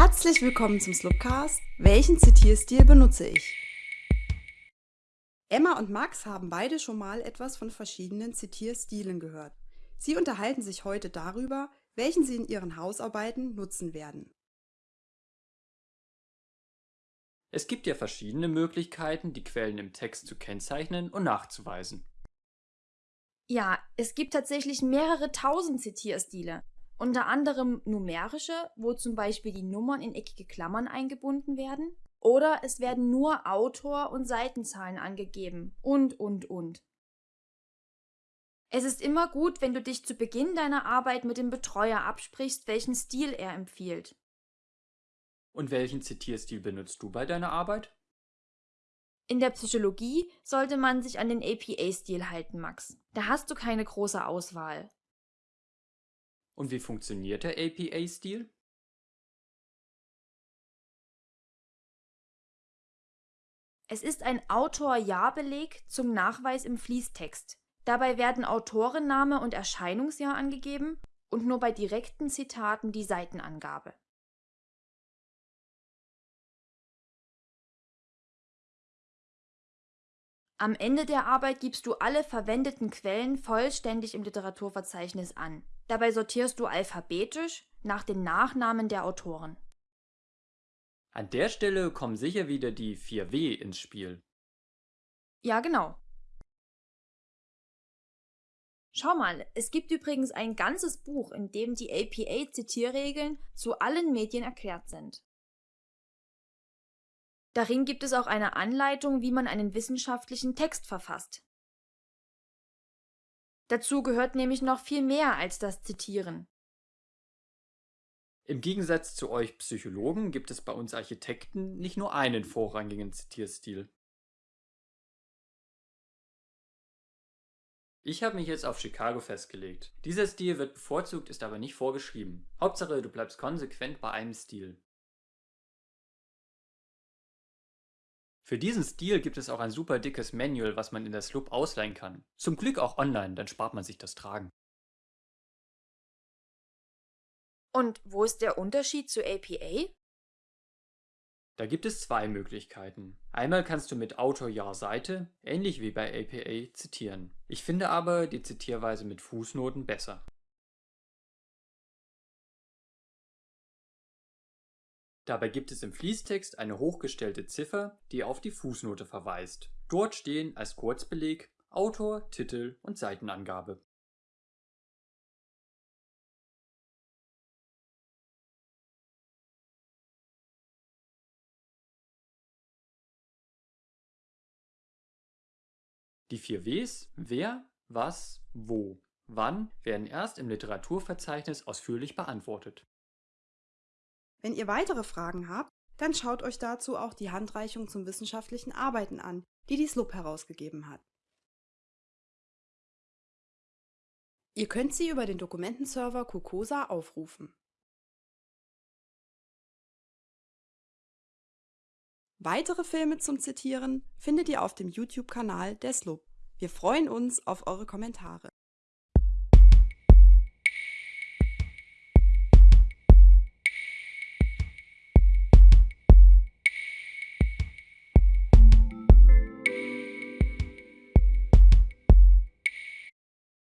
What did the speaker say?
Herzlich willkommen zum Slupcast. Welchen Zitierstil benutze ich? Emma und Max haben beide schon mal etwas von verschiedenen Zitierstilen gehört. Sie unterhalten sich heute darüber, welchen sie in ihren Hausarbeiten nutzen werden. Es gibt ja verschiedene Möglichkeiten, die Quellen im Text zu kennzeichnen und nachzuweisen. Ja, es gibt tatsächlich mehrere tausend Zitierstile. Unter anderem numerische, wo zum Beispiel die Nummern in eckige Klammern eingebunden werden. Oder es werden nur Autor und Seitenzahlen angegeben. Und, und, und. Es ist immer gut, wenn du dich zu Beginn deiner Arbeit mit dem Betreuer absprichst, welchen Stil er empfiehlt. Und welchen Zitierstil benutzt du bei deiner Arbeit? In der Psychologie sollte man sich an den APA-Stil halten, Max. Da hast du keine große Auswahl. Und wie funktioniert der APA-Stil? Es ist ein Autor-Jahr-Beleg zum Nachweis im Fließtext. Dabei werden Autorenname und Erscheinungsjahr angegeben und nur bei direkten Zitaten die Seitenangabe. Am Ende der Arbeit gibst du alle verwendeten Quellen vollständig im Literaturverzeichnis an. Dabei sortierst du alphabetisch nach den Nachnamen der Autoren. An der Stelle kommen sicher wieder die 4W ins Spiel. Ja, genau. Schau mal, es gibt übrigens ein ganzes Buch, in dem die APA-Zitierregeln zu allen Medien erklärt sind. Darin gibt es auch eine Anleitung, wie man einen wissenschaftlichen Text verfasst. Dazu gehört nämlich noch viel mehr als das Zitieren. Im Gegensatz zu euch Psychologen gibt es bei uns Architekten nicht nur einen vorrangigen Zitierstil. Ich habe mich jetzt auf Chicago festgelegt. Dieser Stil wird bevorzugt, ist aber nicht vorgeschrieben. Hauptsache, du bleibst konsequent bei einem Stil. Für diesen Stil gibt es auch ein super dickes Manual, was man in der Sloop ausleihen kann. Zum Glück auch online, dann spart man sich das Tragen. Und wo ist der Unterschied zu APA? Da gibt es zwei Möglichkeiten. Einmal kannst du mit Autor Jahr Seite, ähnlich wie bei APA, zitieren. Ich finde aber die Zitierweise mit Fußnoten besser. Dabei gibt es im Fließtext eine hochgestellte Ziffer, die auf die Fußnote verweist. Dort stehen als Kurzbeleg Autor, Titel und Seitenangabe. Die vier Ws wer, was, wo, wann werden erst im Literaturverzeichnis ausführlich beantwortet. Wenn ihr weitere Fragen habt, dann schaut euch dazu auch die Handreichung zum wissenschaftlichen Arbeiten an, die die SLUB herausgegeben hat. Ihr könnt sie über den Dokumentenserver Cocosa aufrufen. Weitere Filme zum Zitieren findet ihr auf dem YouTube-Kanal der SLUB. Wir freuen uns auf eure Kommentare.